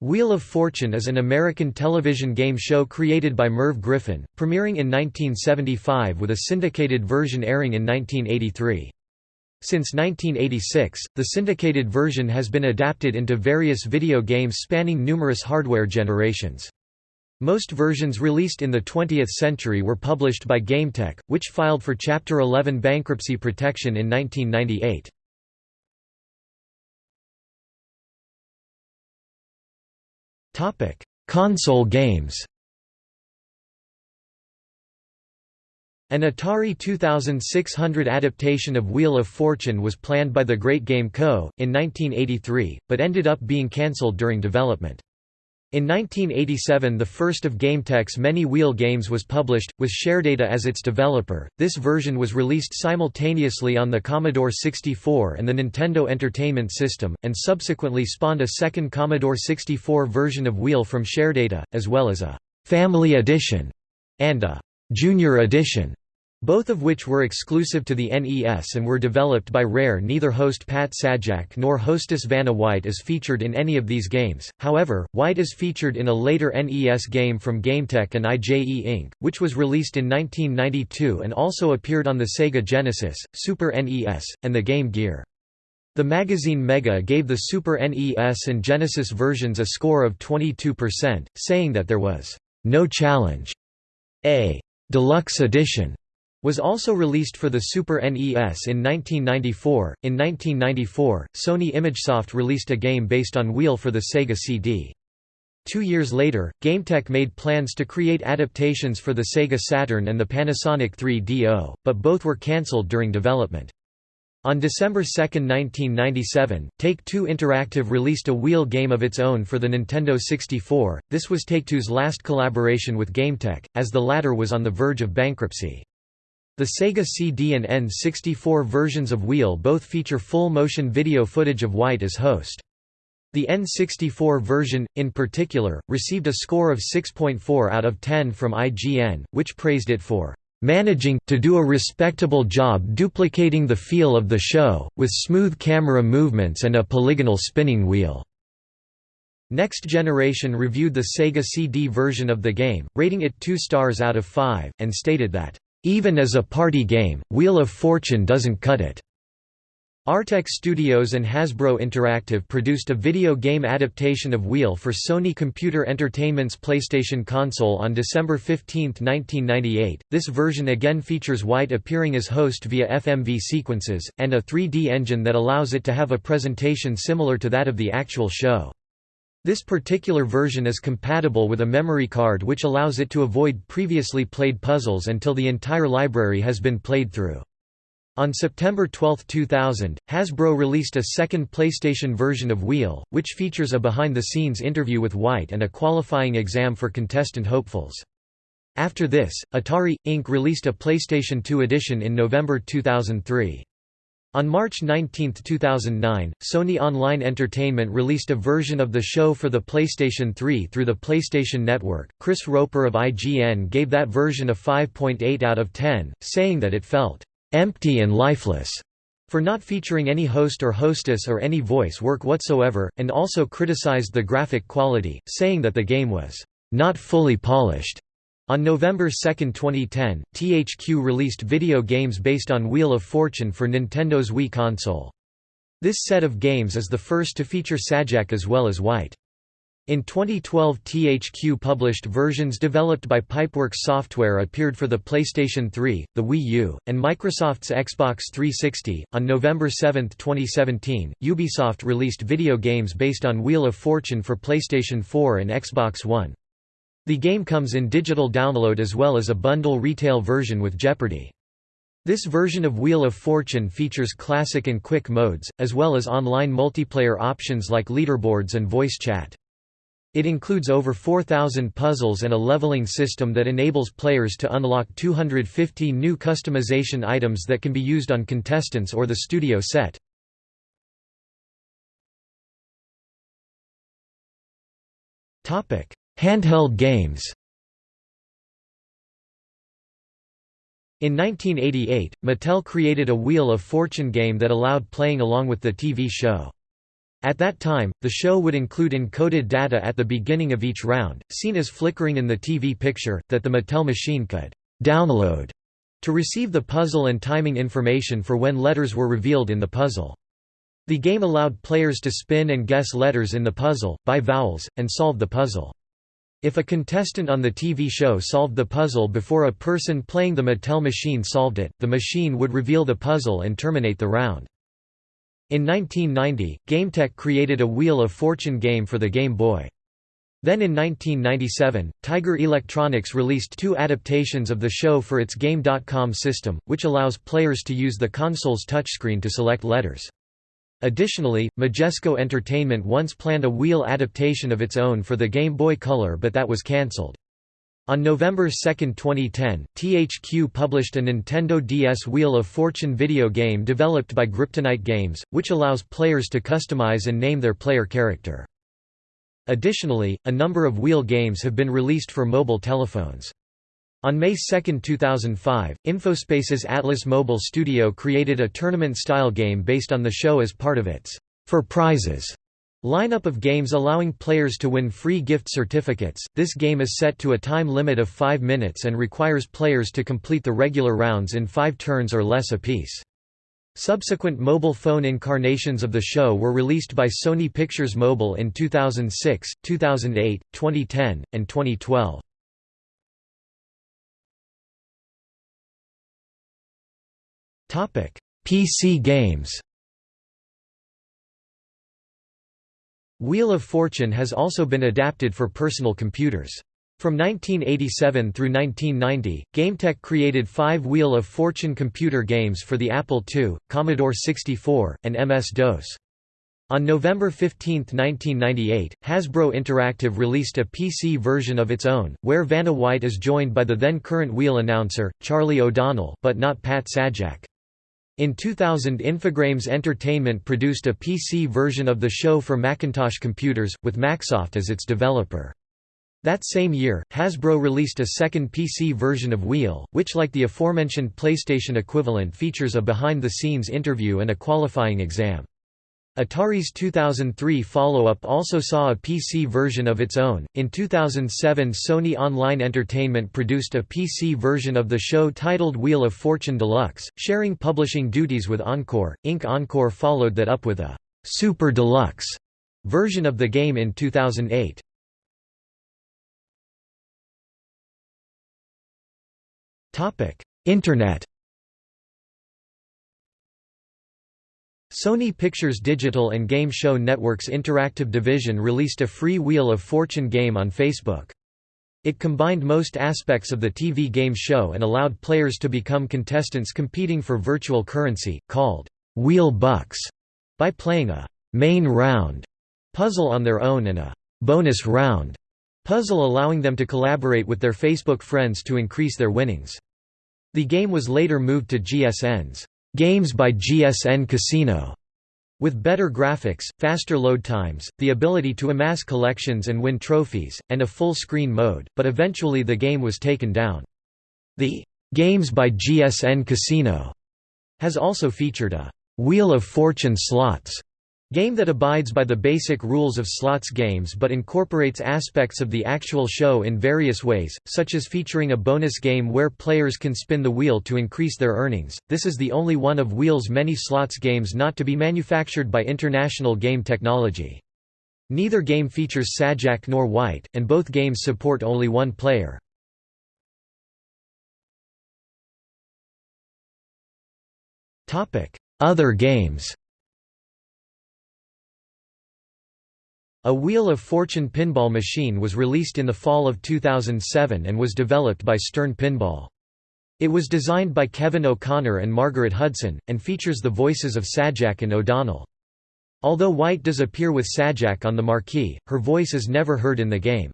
Wheel of Fortune is an American television game show created by Merv Griffin, premiering in 1975 with a syndicated version airing in 1983. Since 1986, the syndicated version has been adapted into various video games spanning numerous hardware generations. Most versions released in the 20th century were published by GameTek, which filed for Chapter 11 bankruptcy protection in 1998. Console games An Atari 2600 adaptation of Wheel of Fortune was planned by the Great Game Co. in 1983, but ended up being cancelled during development. In 1987 the first of GameTek's many wheel games was published, with Sharedata as its developer. This version was released simultaneously on the Commodore 64 and the Nintendo Entertainment System, and subsequently spawned a second Commodore 64 version of Wheel from Sharedata, as well as a «Family Edition» and a «Junior Edition» both of which were exclusive to the NES and were developed by Rare. Neither host Pat Sajak nor hostess Vanna White is featured in any of these games, however, White is featured in a later NES game from GameTek and IJE Inc., which was released in 1992 and also appeared on the Sega Genesis, Super NES, and the Game Gear. The magazine Mega gave the Super NES and Genesis versions a score of 22%, saying that there was no challenge. A deluxe edition was also released for the Super NES in 1994. In 1994, Sony ImageSoft released a game based on Wheel for the Sega CD. Two years later, GameTek made plans to create adaptations for the Sega Saturn and the Panasonic 3DO, but both were cancelled during development. On December 2, 1997, Take-Two Interactive released a wheel game of its own for the Nintendo 64. This was Take-Two's last collaboration with GameTek, as the latter was on the verge of bankruptcy. The Sega CD and N64 versions of Wheel both feature full-motion video footage of White as host. The N64 version, in particular, received a score of 6.4 out of 10 from IGN, which praised it for managing to do a respectable job duplicating the feel of the show, with smooth camera movements and a polygonal spinning wheel." Next Generation reviewed the Sega CD version of the game, rating it 2 stars out of 5, and stated that, even as a party game, Wheel of Fortune doesn't cut it. Artex Studios and Hasbro Interactive produced a video game adaptation of Wheel for Sony Computer Entertainment's PlayStation console on December 15, 1998. This version again features White appearing as host via FMV sequences, and a 3D engine that allows it to have a presentation similar to that of the actual show. This particular version is compatible with a memory card which allows it to avoid previously played puzzles until the entire library has been played through. On September 12, 2000, Hasbro released a second PlayStation version of Wheel, which features a behind-the-scenes interview with White and a qualifying exam for contestant hopefuls. After this, Atari, Inc. released a PlayStation 2 edition in November 2003. On March 19, 2009, Sony Online Entertainment released a version of the show for the PlayStation 3 through the PlayStation Network. Chris Roper of IGN gave that version a 5.8 out of 10, saying that it felt empty and lifeless for not featuring any host or hostess or any voice work whatsoever, and also criticized the graphic quality, saying that the game was not fully polished. On November 2, 2010, THQ released video games based on Wheel of Fortune for Nintendo's Wii console. This set of games is the first to feature Sajak as well as White. In 2012 THQ published versions developed by Pipeworks Software appeared for the PlayStation 3, the Wii U, and Microsoft's Xbox 360. On November 7, 2017, Ubisoft released video games based on Wheel of Fortune for PlayStation 4 and Xbox One. The game comes in digital download as well as a bundle retail version with Jeopardy! This version of Wheel of Fortune features classic and quick modes, as well as online multiplayer options like leaderboards and voice chat. It includes over 4,000 puzzles and a leveling system that enables players to unlock 250 new customization items that can be used on contestants or the studio set. Handheld games In 1988, Mattel created a Wheel of Fortune game that allowed playing along with the TV show. At that time, the show would include encoded data at the beginning of each round, seen as flickering in the TV picture, that the Mattel machine could «download» to receive the puzzle and timing information for when letters were revealed in the puzzle. The game allowed players to spin and guess letters in the puzzle, by vowels, and solve the puzzle. If a contestant on the TV show solved the puzzle before a person playing the Mattel machine solved it, the machine would reveal the puzzle and terminate the round. In 1990, GameTek created a Wheel of Fortune game for the Game Boy. Then in 1997, Tiger Electronics released two adaptations of the show for its Game.com system, which allows players to use the console's touchscreen to select letters. Additionally, Majesco Entertainment once planned a wheel adaptation of its own for the Game Boy Color but that was cancelled. On November 2, 2010, THQ published a Nintendo DS Wheel of Fortune video game developed by Griptonite Games, which allows players to customize and name their player character. Additionally, a number of wheel games have been released for mobile telephones. On May 2, 2005, Infospace's Atlas Mobile Studio created a tournament-style game based on the show as part of its For Prizes lineup of games allowing players to win free gift certificates. This game is set to a time limit of 5 minutes and requires players to complete the regular rounds in 5 turns or less apiece. Subsequent mobile phone incarnations of the show were released by Sony Pictures Mobile in 2006, 2008, 2010, and 2012. PC games Wheel of Fortune has also been adapted for personal computers. From 1987 through 1990, GameTek created five Wheel of Fortune computer games for the Apple II, Commodore 64, and MS-DOS. On November 15, 1998, Hasbro Interactive released a PC version of its own, where Vanna White is joined by the then-current Wheel announcer, Charlie O'Donnell, but not Pat Sajak. In 2000 Infogrames Entertainment produced a PC version of the show for Macintosh computers, with Macsoft as its developer. That same year, Hasbro released a second PC version of Wheel, which like the aforementioned PlayStation equivalent features a behind-the-scenes interview and a qualifying exam. Atari's 2003 follow-up also saw a PC version of its own. In 2007, Sony Online Entertainment produced a PC version of the show titled Wheel of Fortune Deluxe, sharing publishing duties with Encore. Inc. Encore followed that up with a Super Deluxe version of the game in 2008. Topic: Internet Sony Pictures Digital and Game Show Network's interactive division released a free Wheel of Fortune game on Facebook. It combined most aspects of the TV game show and allowed players to become contestants competing for virtual currency, called Wheel Bucks, by playing a main round puzzle on their own and a bonus round puzzle allowing them to collaborate with their Facebook friends to increase their winnings. The game was later moved to GSN's Games by GSN Casino, with better graphics, faster load times, the ability to amass collections and win trophies, and a full-screen mode, but eventually the game was taken down. The Games by GSN Casino has also featured a Wheel of Fortune slots Game that abides by the basic rules of slots games but incorporates aspects of the actual show in various ways, such as featuring a bonus game where players can spin the wheel to increase their earnings. This is the only one of Wheel's many slots games not to be manufactured by International Game Technology. Neither game features Sajak nor White, and both games support only one player. Other games A Wheel of Fortune pinball machine was released in the fall of 2007 and was developed by Stern Pinball. It was designed by Kevin O'Connor and Margaret Hudson, and features the voices of Sajak and O'Donnell. Although White does appear with Sajak on the marquee, her voice is never heard in the game.